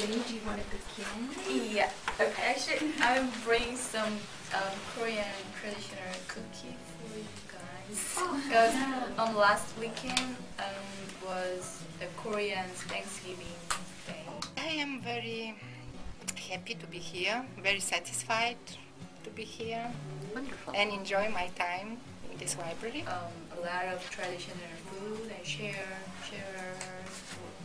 Jenny, do you want to begin? Yeah. Okay. Actually, I'm bringing some um, Korean traditional cookie for you guys. because on last weekend um, was a Korean Thanksgiving Day. I am very happy to be here, very satisfied to be here, Wonderful. and enjoy my time in this library. Um, a lot of traditional food and share share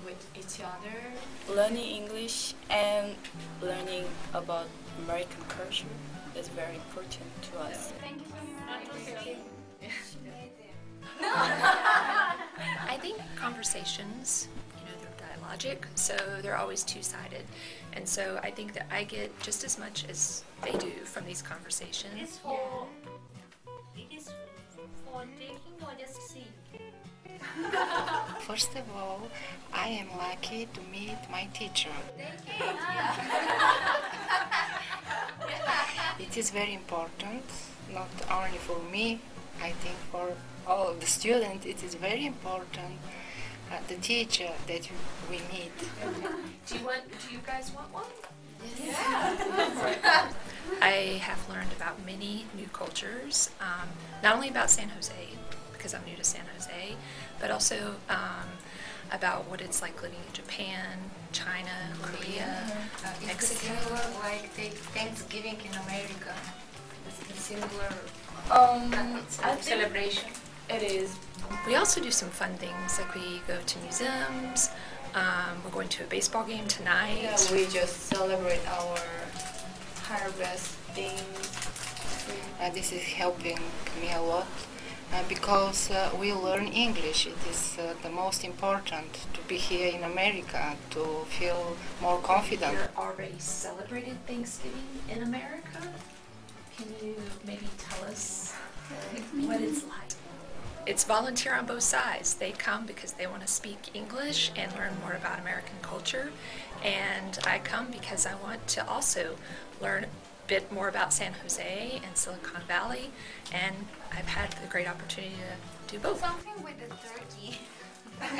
with each other. learning English and learning about American culture is very important to us. Thank you so much. I think conversations, you know, they're dialogic, so they're always two-sided. And so I think that I get just as much as they do from these conversations. It's for it is for taking or just seeing. First of all, I am lucky to meet my teacher. It is very important, not only for me, I think for all the students, it is very important uh, the teacher that you- we meet. Do you want, do you guys want one? Yeah. I have learned about many new cultures, um, not only about San Jose, because I'm new to San Jose, but also um, about what it's like living in Japan, China, Korea, Mexico. like the Thanksgiving in America. It's a similar Um, I celebration. it is. We also do some fun things, like we go to museums. Um, we're going to a baseball game tonight. Yeah, we just celebrate our harvesting. Uh, this is helping me a lot uh, because uh, we learn English. It is uh, the most important to be here in America to feel more confident. You're already celebrated Thanksgiving in America. Can you maybe tell us what it's like? It's volunteer on both sides. They come because they want to speak English and learn more about American culture. And I come because I want to also learn a bit more about San Jose and Silicon Valley. And I've had the great opportunity to do both. Something with the turkey. I'm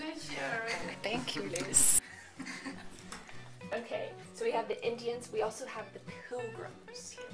not sure. Thank you, Liz. Okay, so we have the Indians, we also have the pilgrims here.